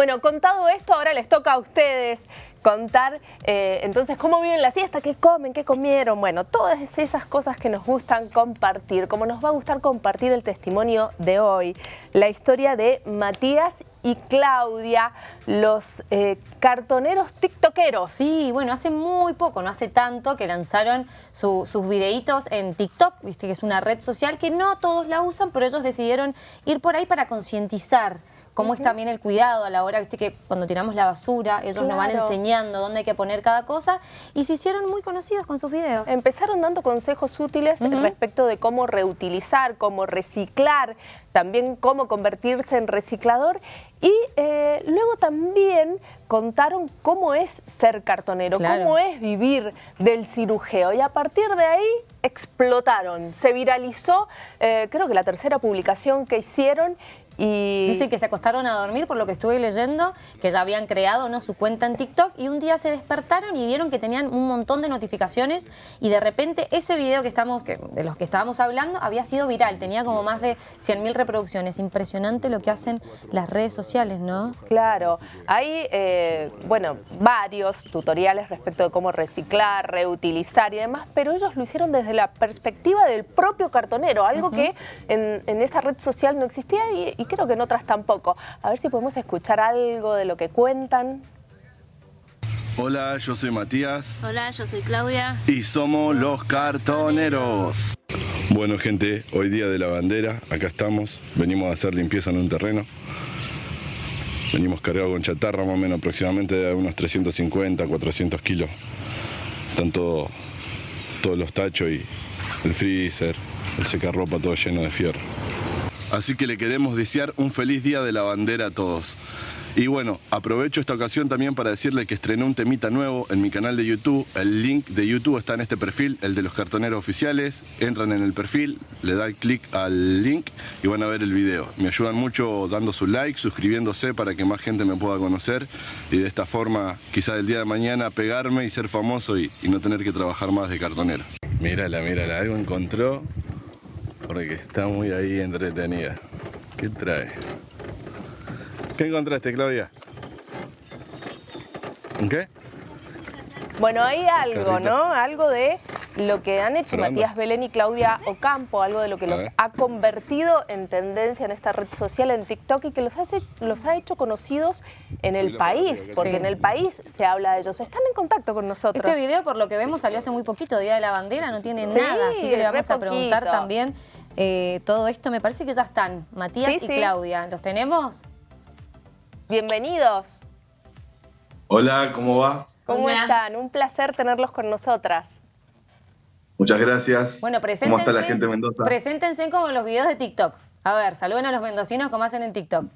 Bueno, contado esto, ahora les toca a ustedes contar eh, entonces cómo viven la siesta, qué comen, qué comieron, bueno, todas esas cosas que nos gustan compartir, como nos va a gustar compartir el testimonio de hoy, la historia de Matías y Claudia, los eh, cartoneros tiktokeros. Sí, bueno, hace muy poco, no hace tanto, que lanzaron sus videitos en TikTok, viste que es una red social que no todos la usan, pero ellos decidieron ir por ahí para concientizar cómo es también el cuidado a la hora, viste que cuando tiramos la basura, ellos nos van enseñando dónde hay que poner cada cosa y se hicieron muy conocidos con sus videos. Empezaron dando consejos útiles respecto de cómo reutilizar, cómo reciclar, también cómo convertirse en reciclador y eh, luego también contaron cómo es ser cartonero, cómo es vivir del cirujeo y a partir de ahí explotaron, se viralizó, eh, creo que la tercera publicación que hicieron y... Dicen que se acostaron a dormir, por lo que estuve leyendo, que ya habían creado ¿no? su cuenta en TikTok y un día se despertaron y vieron que tenían un montón de notificaciones y de repente ese video que estamos, que, de los que estábamos hablando había sido viral, tenía como más de 100.000 reproducciones. Impresionante lo que hacen las redes sociales, ¿no? Claro, hay, eh, bueno, varios tutoriales respecto de cómo reciclar, reutilizar y demás, pero ellos lo hicieron desde la perspectiva del propio cartonero, algo que en, en, esa red social no existía y, y creo que en otras tampoco. A ver si podemos escuchar algo de lo que cuentan. Hola, yo soy Matías. Hola, yo soy Claudia. Y somos los cartoneros. Bueno, gente, hoy día de la bandera, acá estamos. Venimos a hacer limpieza en un terreno. Venimos cargados con chatarra, más o menos aproximadamente de unos 350, 400 kilos. Están todos los tachos y el freezer, el secarropa, todo lleno de fierro. Así que le queremos desear un feliz día de la bandera a todos. Y bueno, aprovecho esta ocasión también para decirle que estrené un temita nuevo en mi canal de YouTube. El link de YouTube está en este perfil, el de los cartoneros oficiales. Entran en el perfil, le dan clic al link y van a ver el video. Me ayudan mucho dando su like, suscribiéndose para que más gente me pueda conocer y de esta forma quizás el día de mañana pegarme y ser famoso y, y no tener que trabajar más de cartonero. Mírala, mírala, algo encontró porque está muy ahí entretenida. ¿Qué trae? ¿Qué encontraste, Claudia? ¿Qué? Bueno, hay algo, ¿no? Algo de lo que han hecho Matías Belén y Claudia Ocampo, algo de lo que los ha convertido en tendencia en esta red social, en TikTok, y que los, hace, los ha hecho conocidos en el país, porque en el país se habla de ellos. Están en contacto con nosotros. Este video, por lo que vemos, salió hace muy poquito, Día de la Bandera, no tiene nada, así que le vamos a preguntar también eh, todo esto. Me parece que ya están, Matías y Claudia. ¿Los tenemos? Bienvenidos. Hola, ¿cómo va? ¿Cómo están? Un placer tenerlos con nosotras. Muchas gracias. Bueno, ¿Cómo está la gente de Mendoza? Preséntense como los videos de TikTok. A ver, saluden a los mendocinos como hacen en TikTok.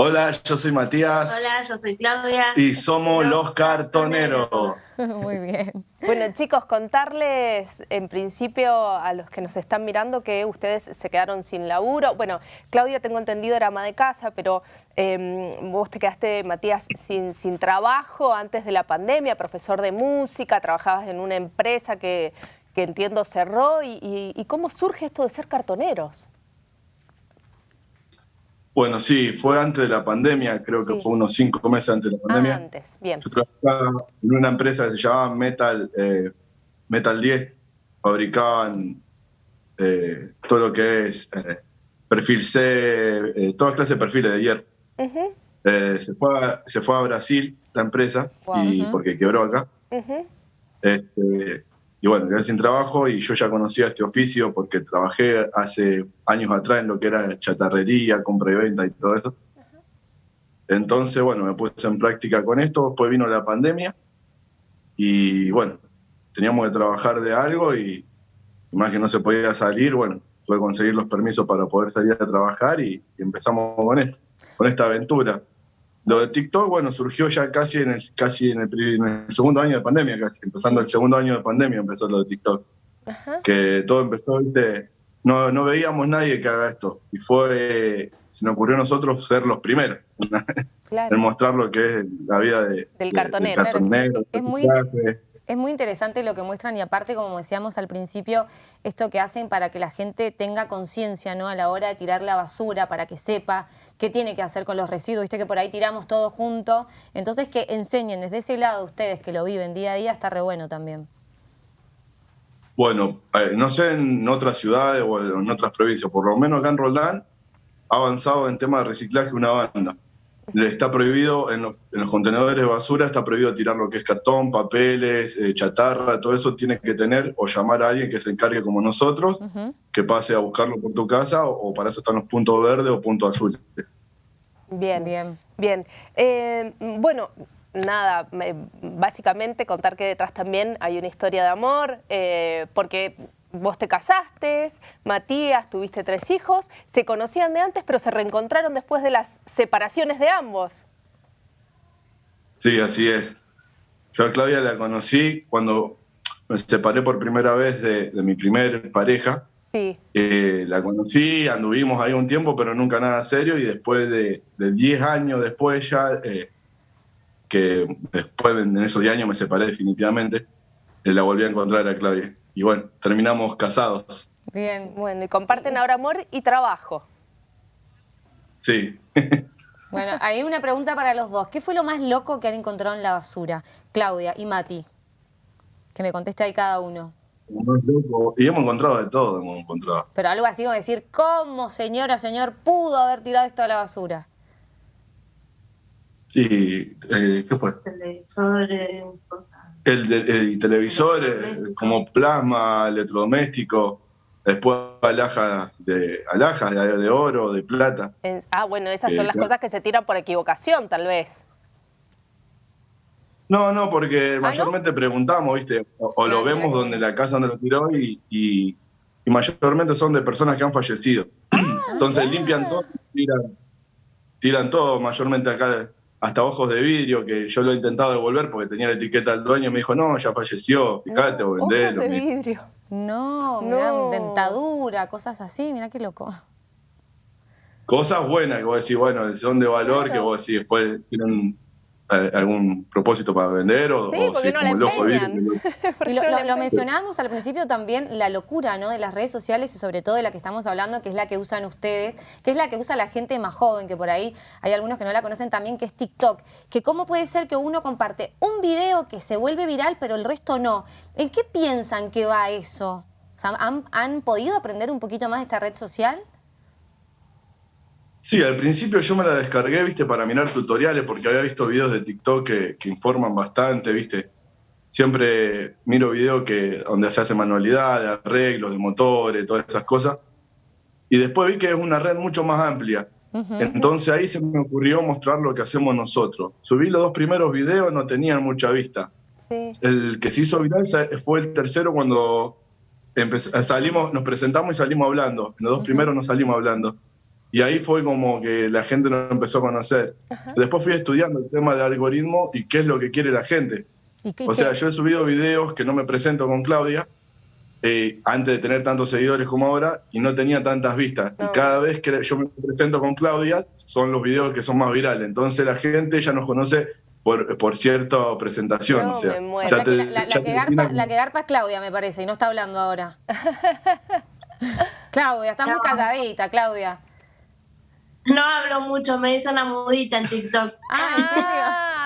Hola, yo soy Matías. Hola, yo soy Claudia. Y somos los, cartoneros. Muy bien. Bueno, chicos, contarles en principio a los que nos están mirando que ustedes se quedaron sin laburo. Bueno, Claudia, tengo entendido, era ama de casa, pero em, vos te quedaste, Matías, sin, sin trabajo antes de la pandemia, profesor de música, trabajabas en una empresa que, que entiendo cerró. y cómo surge esto de ser cartoneros? Bueno, sí, fue antes de la pandemia, creo que fue unos cinco meses antes de la pandemia. Ah, antes, bien. Yo trabajaba en una empresa que se llamaba Metal, eh, Metal 10, fabricaban eh, todo lo que es eh, perfil C, todas clases de perfiles de hierro. se, fue a, se fue a Brasil la empresa, y, porque quebró acá. este, y bueno, quedé sin trabajo y yo ya conocía este oficio porque trabajé hace años atrás en lo que era chatarrería, compra y venta y todo eso. Entonces, bueno, me puse en práctica con esto, después vino la pandemia y bueno, teníamos que trabajar de algo y, más que no se podía salir, bueno, tuve que conseguir los permisos para poder salir a trabajar y, y empezamos con esto, con esta aventura. Lo de TikTok, bueno, surgió ya casi en el, casi en el, segundo año de pandemia, casi, empezando el segundo año de pandemia empezó lo de TikTok. Que todo empezó, ¿viste? No, no veíamos nadie que haga esto. Y fue, se nos ocurrió a nosotros ser los primeros. en mostrar lo que es la vida de, del cartonero. es, muy, Es muy interesante lo que muestran y aparte, como decíamos al principio, esto que hacen para que la gente tenga conciencia ¿no? a la hora de tirar la basura, para que sepa qué tiene que hacer con los residuos. Viste que por ahí tiramos todo junto. Entonces que enseñen desde ese lado ustedes que lo viven día a día está re bueno también. Bueno, eh, no sé en otras ciudades o en otras provincias, por lo menos acá en Roldán ha avanzado en tema de reciclaje una banda está prohibido en los, contenedores de basura, está prohibido tirar lo que es cartón, papeles, eh, chatarra, todo eso tiene que tener o llamar a alguien que se encargue como nosotros, que pase a buscarlo por tu casa o, para eso están los puntos verdes o puntos azules. Bien, bien, bien. Eh, bueno, nada, básicamente contar que detrás también hay una historia de amor, eh, porque vos te casaste, Matías, tuviste tres hijos, se conocían de antes, pero se reencontraron después de las separaciones de ambos. Sí, así es. Yo a Claudia la conocí cuando me separé por primera vez de, mi primer pareja. Sí. Eh, la conocí, anduvimos ahí un tiempo, pero nunca nada serio, y después de 10 años después ya, eh, que después de esos 10 años me separé definitivamente, eh, la volví a encontrar a Claudia y bueno, terminamos casados. Bien, bueno, y comparten ahora amor y trabajo. Sí. bueno, hay una pregunta para los dos. ¿Qué fue lo más loco que han encontrado en la basura? Claudia y Mati. Que me conteste ahí cada uno. Y hemos encontrado de todo, hemos encontrado. Pero algo así como decir, ¿cómo, señora, señor, pudo haber tirado esto a la basura? Sí, eh, ¿qué fue? Televisores, cosas el, televisor eh, como plasma, electrodoméstico, después alhajas de, alhajas de, oro, de plata. ah, bueno, esas son las cosas que se tiran por equivocación, tal vez. No, no, porque ¿Ah, mayormente preguntamos, ¿viste? O, lo vemos donde la casa donde lo tiró y, y, mayormente son de personas que han fallecido. Ah, Entonces limpian todo, tiran, tiran todo, mayormente acá hasta ojos de vidrio, que yo lo he intentado devolver porque tenía la etiqueta del dueño, me dijo, no, ya falleció, fíjate, o vendelo. Ojos de vidrio. No, mirá, dentadura, cosas así, mira qué loco. Cosas buenas que vos decís, bueno, son de valor, que vos decís, después tienen algún propósito para vender o, sí, o como el ojo de y lo, lo, mencionábamos al principio también, la locura ¿no? de las redes sociales y sobre todo de la que estamos hablando, que es la que usan ustedes, que es la que usa la gente más joven, que por ahí hay algunos que no la conocen también, que es TikTok. Que cómo puede ser que uno comparte un video que se vuelve viral, pero el resto no. ¿En qué piensan que va eso? ¿han, ¿Han podido aprender un poquito más de esta red social? Sí, al principio yo me la descargué, viste, para mirar tutoriales, porque había visto videos de TikTok que, informan bastante, viste. Siempre miro videos que, donde se hace manualidad, de arreglos, de motores, todas esas cosas. Y después vi que es una red mucho más amplia. Entonces ahí se me ocurrió mostrar lo que hacemos nosotros. Subí los dos primeros videos, no tenían mucha vista. El que se hizo viral fue el tercero cuando salimos, nos presentamos y salimos hablando. En los dos primeros no salimos hablando. Y ahí fue como que la gente nos empezó a conocer. Después fui estudiando el tema de algoritmo y qué es lo que quiere la gente. o sea, yo he subido videos que no me presento con Claudia, eh, antes de tener tantos seguidores como ahora, y no tenía tantas vistas. Y cada vez que yo me presento con Claudia, son los videos que son más virales. Entonces la gente ya nos conoce por, por cierta presentación. o sea, la, que garpa, la que garpa es Claudia, me parece, y no está hablando ahora. Claudia, estás muy calladita, Claudia. No hablo mucho, me hizo una mudita en TikTok.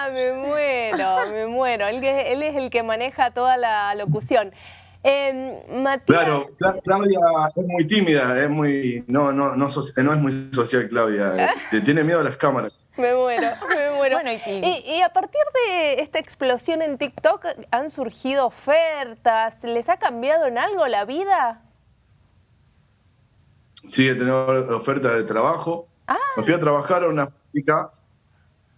Ah, me muero, me muero. Él, es el que maneja toda la locución. Eh, Claro, Claudia es muy tímida, es muy, no, no, no, no es muy social Claudia, eh, tiene miedo a las cámaras. Me muero, me muero. y, y, a partir de esta explosión en TikTok, ¿han surgido ofertas? ¿Les ha cambiado en algo la vida? Sí, he tenido ofertas de trabajo. Ah. Me fui a trabajar a una fábrica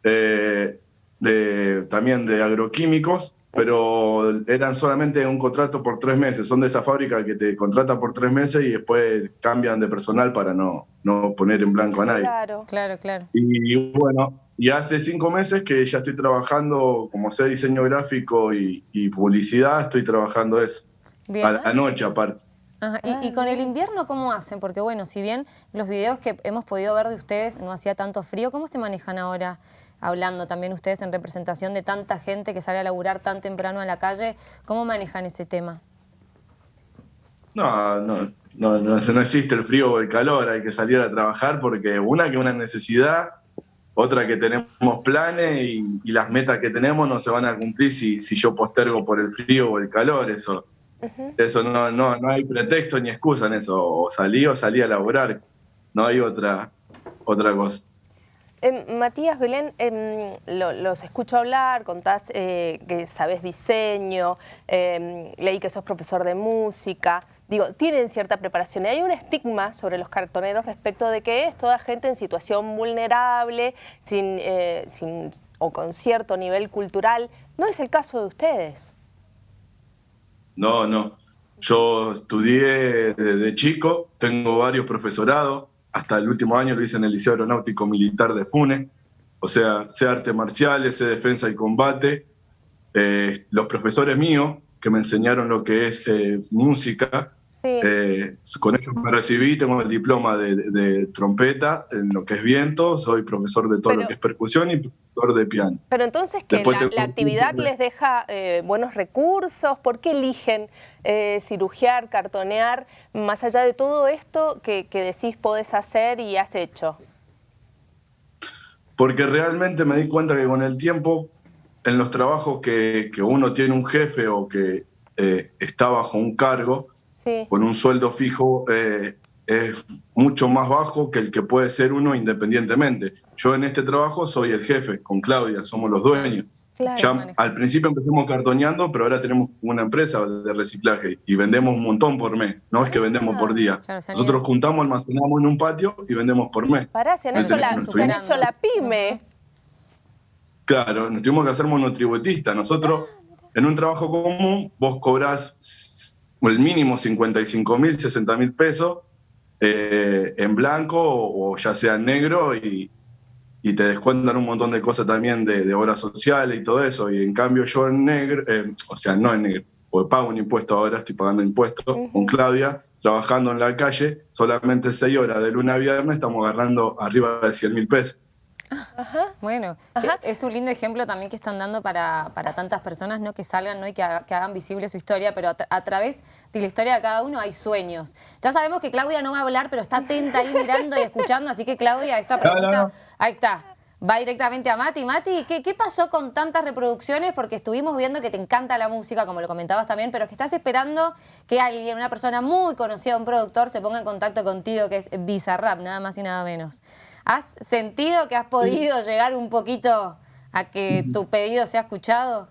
eh, de, también de agroquímicos, pero eran solamente un contrato por tres meses. Son de esa fábrica que te contratan por tres meses y después cambian de personal para no, no poner en blanco a nadie. Claro, claro, claro. Y bueno, y hace cinco meses que ya estoy trabajando como sé diseño gráfico y, publicidad, estoy trabajando eso. A la noche aparte. ¿Y, con el invierno cómo hacen? Porque bueno, si bien los videos que hemos podido ver de ustedes no hacía tanto frío, ¿cómo se manejan ahora? hablando también ustedes en representación de tanta gente que sale a laburar tan temprano a la calle. ¿Cómo manejan ese tema? No, no, no, no, existe el frío o el calor, hay que salir a trabajar porque una que una necesidad, otra que tenemos planes y, las metas que tenemos no se van a cumplir si, si yo postergo por el frío o el calor, eso, eso no, no, no hay pretexto ni excusa en eso, o salí o salí a laburar, no hay otra, otra cosa. Em, Matías Belén, em, los escucho hablar, contás eh, que sabes diseño, em, leí que sos profesor de música, digo, tienen cierta preparación. Y hay un estigma sobre los cartoneros respecto de que es toda gente en situación vulnerable, sin, eh, sin, o con cierto nivel cultural. ¿No es el caso de ustedes? No, no. Yo estudié desde chico, tengo varios profesorados, hasta el último año lo hice en el Liceo Aeronáutico Militar de Funes, o sea, sé artes marciales, sé defensa y combate. Eh, los profesores míos, que me enseñaron lo que es eh, música, eh, con ellos me recibí, tengo el diploma de, trompeta en lo que es viento, soy profesor de todo lo que es percusión y profesor de piano. Pero entonces, que la, actividad les deja eh, buenos recursos? ¿Por qué eligen eh, cirugiar, cartonear, más allá de todo esto que, decís podés hacer y has hecho? Porque realmente me di cuenta que con el tiempo, en los trabajos que, que uno tiene un jefe o que está bajo un cargo, con un sueldo fijo eh, es mucho más bajo que el que puede ser uno independientemente. Yo en este trabajo soy el jefe, con Claudia, somos los dueños. al principio empezamos cartoneando, pero ahora tenemos una empresa de reciclaje y vendemos un montón por mes. No es que vendemos por día. Nosotros juntamos, almacenamos en un patio y vendemos por mes. Pará, se han, hecho, la, la, pyme. Claro, nos tuvimos que hacer monotributistas. Nosotros, en un trabajo común, vos cobrás el mínimo 55 mil, 60 mil pesos eh, en blanco o, ya sea en negro y, te descuentan un montón de cosas también de, obras sociales y todo eso. Y en cambio yo en negro, eh, o sea, no en negro, porque pago un impuesto ahora, estoy pagando impuestos con Claudia, trabajando en la calle, solamente 6 horas de luna a viernes estamos agarrando arriba de 100 mil pesos. Bueno, es un lindo ejemplo también que están dando para, tantas personas, ¿no? Que salgan ¿no? y que, hagan visible su historia, pero a, través de la historia de cada uno hay sueños. Ya sabemos que Claudia no va a hablar, pero está atenta ahí mirando y escuchando, así que Claudia, esta pregunta, ahí está. Va directamente a Mati. Mati, ¿qué, ¿qué, pasó con tantas reproducciones? Porque estuvimos viendo que te encanta la música, como lo comentabas también, pero que estás esperando que alguien, una persona muy conocida, un productor, se ponga en contacto contigo, que es Bizarrap, nada más y nada menos. ¿Has sentido que has podido llegar un poquito a que tu pedido sea escuchado?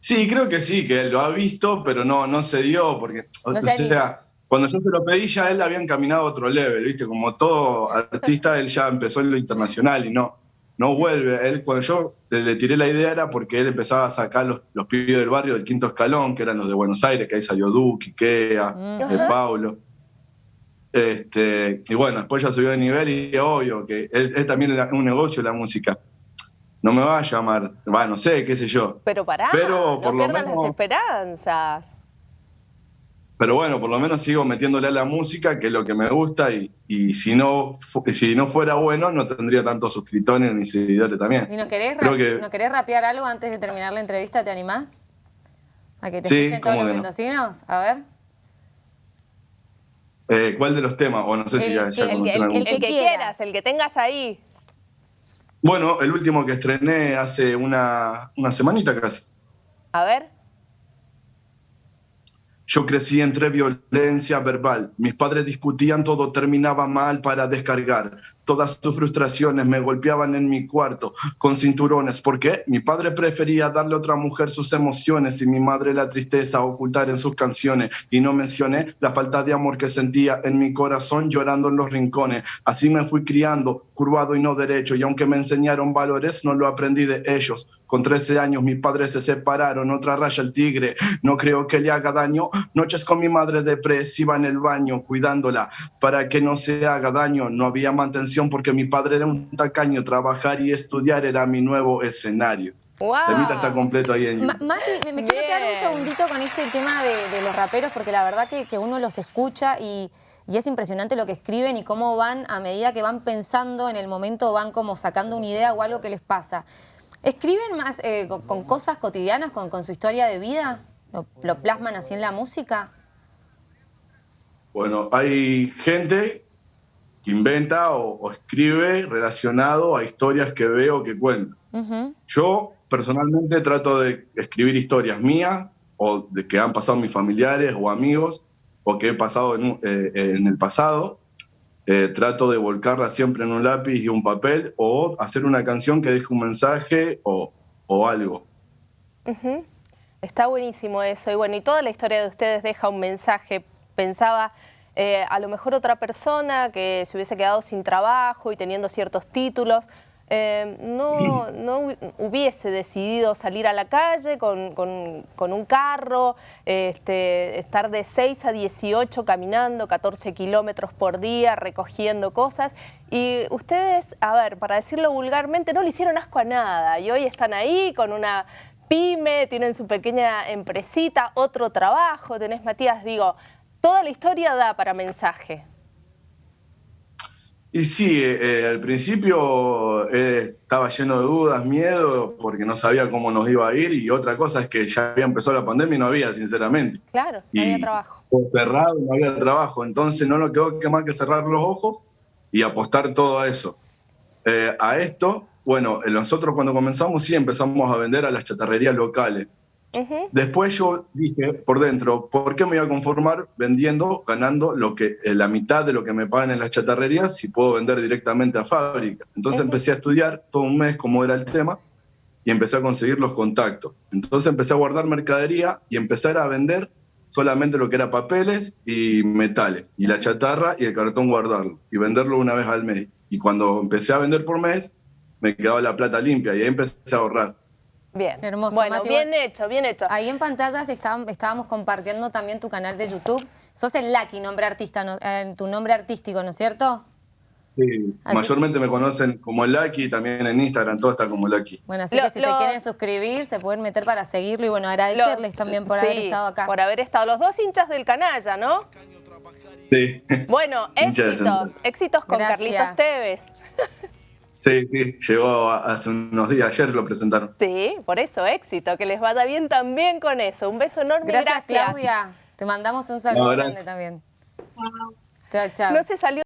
Sí, creo que sí, que él lo ha visto, pero no, no se dio, porque, o sea, cuando yo se lo pedí ya él había encaminado a otro level, ¿viste? Como todo artista, él ya empezó en lo internacional y no, no vuelve. Él, cuando yo le tiré la idea era porque él empezaba a sacar los, los pibes del barrio del quinto escalón, que eran los de Buenos Aires, que ahí salió Duque, Ikea, de Paulo. Este, y bueno, después ya subió de nivel y obvio que es, también un negocio la música. No me va a llamar, va, no sé, qué sé yo. Pero pará, Pero por no lo menos, las esperanzas. Pero bueno, por lo menos sigo metiéndole a la música, que es lo que me gusta, y, y si, no, si no fuera bueno, no tendría tantos suscriptores ni seguidores también. ¿Y no querés, ¿no querés rapear algo antes de terminar la entrevista? ¿Te animás? ¿A que te sí, escuchen todos los mendocinos? A ver. Eh, ¿Cuál de los temas? O no sé si ya, ya el, el, que quieras, el que tengas ahí. Bueno, el último que estrené hace una, una semanita casi. A ver. Yo crecí entre violencia verbal. Mis padres discutían, todo terminaba mal para descargar. Todas sus frustraciones me golpeaban en mi cuarto con cinturones. ¿Por qué? Mi padre prefería darle a otra mujer sus emociones y mi madre la tristeza ocultar en sus canciones. Y no mencioné la falta de amor que sentía en mi corazón llorando en los rincones. Así me fui criando, curvado y no derecho. Y aunque me enseñaron valores, no lo aprendí de ellos. Con 13 años mis padres se separaron, otra raya el tigre. No creo que le haga daño. Noches con mi madre depresiva en el baño, cuidándola para que no se haga daño. No había mantención porque mi padre era un tacaño, trabajar y estudiar era mi nuevo escenario. Wow. Temita está completo ahí en Mati, me, quiero quedar un segundito con este tema de, los raperos, porque la verdad que, uno los escucha y, y es impresionante lo que escriben y cómo van, a medida que van pensando en el momento, van como sacando una idea o algo que les pasa. ¿Escriben más eh, con, cosas cotidianas, con, con, su historia de vida? ¿Lo, ¿Lo, plasman así en la música? Bueno, hay gente que inventa o, o escribe relacionado a historias que veo que cuento. Uh -huh. Yo personalmente trato de escribir historias mías o de que han pasado mis familiares o amigos o que he pasado en, eh, en el pasado. Eh, trato de volcarla siempre en un lápiz y un papel o hacer una canción que deje un mensaje o, o algo. Está buenísimo eso. Y bueno, y toda la historia de ustedes deja un mensaje. Pensaba, eh, a lo mejor otra persona que se hubiese quedado sin trabajo y teniendo ciertos títulos, eh, no, no, hubiese decidido salir a la calle con, con, con un carro, este, estar de 6 a 18 caminando 14 kilómetros por día, recogiendo cosas. Y ustedes, a ver, para decirlo vulgarmente, no le hicieron asco a nada. Y hoy están ahí con una pyme, tienen su pequeña empresita, otro trabajo. Tenés, Matías, digo, toda la historia da para mensaje. Y sí, eh, al principio eh, estaba lleno de dudas, miedo, porque no sabía cómo nos iba a ir. Y otra cosa es que ya había empezado la pandemia y no había, sinceramente. Claro, no había trabajo. Cerrado, no había trabajo. Entonces no nos quedó que más que cerrar los ojos y apostar todo a eso. Eh, a esto, bueno, nosotros cuando comenzamos sí empezamos a vender a las chatarrerías locales. Uh -huh. Después yo dije por dentro, ¿por qué me iba a conformar vendiendo, ganando lo que, eh, la mitad de lo que me pagan en las chatarrerías si puedo vender directamente a fábrica? Entonces uh -huh. empecé a estudiar todo un mes cómo era el tema y empecé a conseguir los contactos. Entonces empecé a guardar mercadería y empezar a vender solamente lo que era papeles y metales, y la chatarra y el cartón guardarlo, y venderlo una vez al mes. Y cuando empecé a vender por mes, me quedaba la plata limpia y ahí empecé a ahorrar. Bien, hermoso. Bueno, Mati, bien hecho, bien hecho. Ahí en pantallas estábamos compartiendo también tu canal de YouTube. Sos el Lucky, nombre artista, ¿no? eh, tu nombre artístico, ¿no es cierto? Sí, así. mayormente me conocen como Lucky, también en Instagram todo está como Lucky. Bueno, así que si los... se quieren suscribir, se pueden meter para seguirlo y bueno, agradecerles los... también por sí, haber estado acá. por haber estado. Los dos hinchas del canalla, ¿no? Sí. Bueno, éxitos, éxitos con Gracias. Carlitos Tevez. Sí, sí, llegó hace unos días, ayer lo presentaron. Sí, por eso, éxito, que les vaya bien también con eso. Un beso enorme, gracias. gracias. Claudia, te mandamos un saludo no, grande también. Chao, chao. No se salió